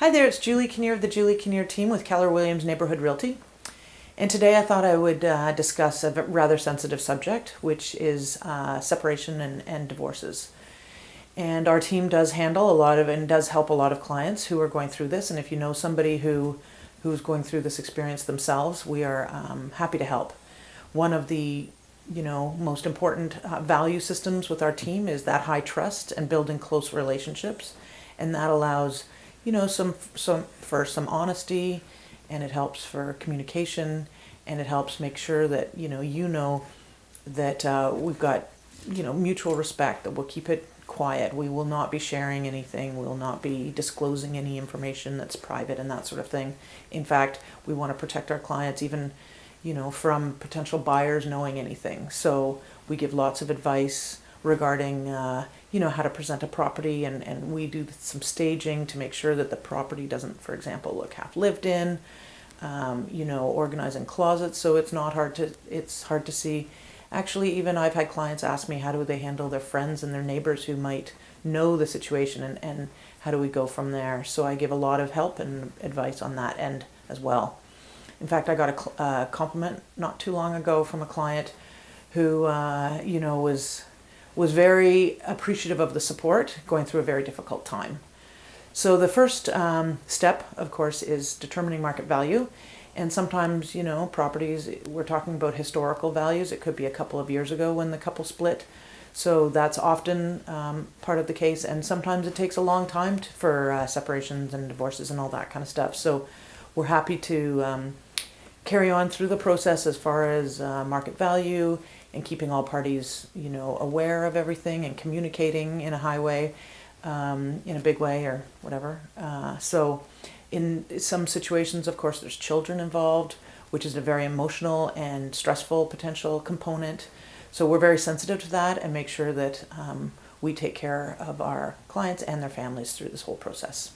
Hi there, it's Julie Kinnear of the Julie Kinnear team with Keller Williams Neighborhood Realty. And today I thought I would uh, discuss a rather sensitive subject, which is uh, separation and, and divorces. And our team does handle a lot of and does help a lot of clients who are going through this. And if you know somebody who who's going through this experience themselves, we are um, happy to help. One of the you know most important uh, value systems with our team is that high trust and building close relationships, and that allows you know, some, some, for some honesty and it helps for communication and it helps make sure that, you know, you know that uh, we've got, you know, mutual respect, that we'll keep it quiet. We will not be sharing anything. We will not be disclosing any information that's private and that sort of thing. In fact, we want to protect our clients even, you know, from potential buyers knowing anything. So we give lots of advice regarding uh, you know how to present a property and, and we do some staging to make sure that the property doesn't for example look half lived in um, you know organizing closets so it's not hard to it's hard to see. Actually even I've had clients ask me how do they handle their friends and their neighbors who might know the situation and, and how do we go from there? So I give a lot of help and advice on that end as well. In fact I got a uh, compliment not too long ago from a client who uh, you know was was very appreciative of the support going through a very difficult time. So the first um, step, of course, is determining market value. And sometimes, you know, properties, we're talking about historical values. It could be a couple of years ago when the couple split. So that's often um, part of the case. And sometimes it takes a long time to, for uh, separations and divorces and all that kind of stuff. So we're happy to um, carry on through the process as far as uh, market value and keeping all parties, you know, aware of everything and communicating in a high way, um, in a big way or whatever. Uh, so in some situations, of course, there's children involved, which is a very emotional and stressful potential component. So we're very sensitive to that and make sure that um, we take care of our clients and their families through this whole process.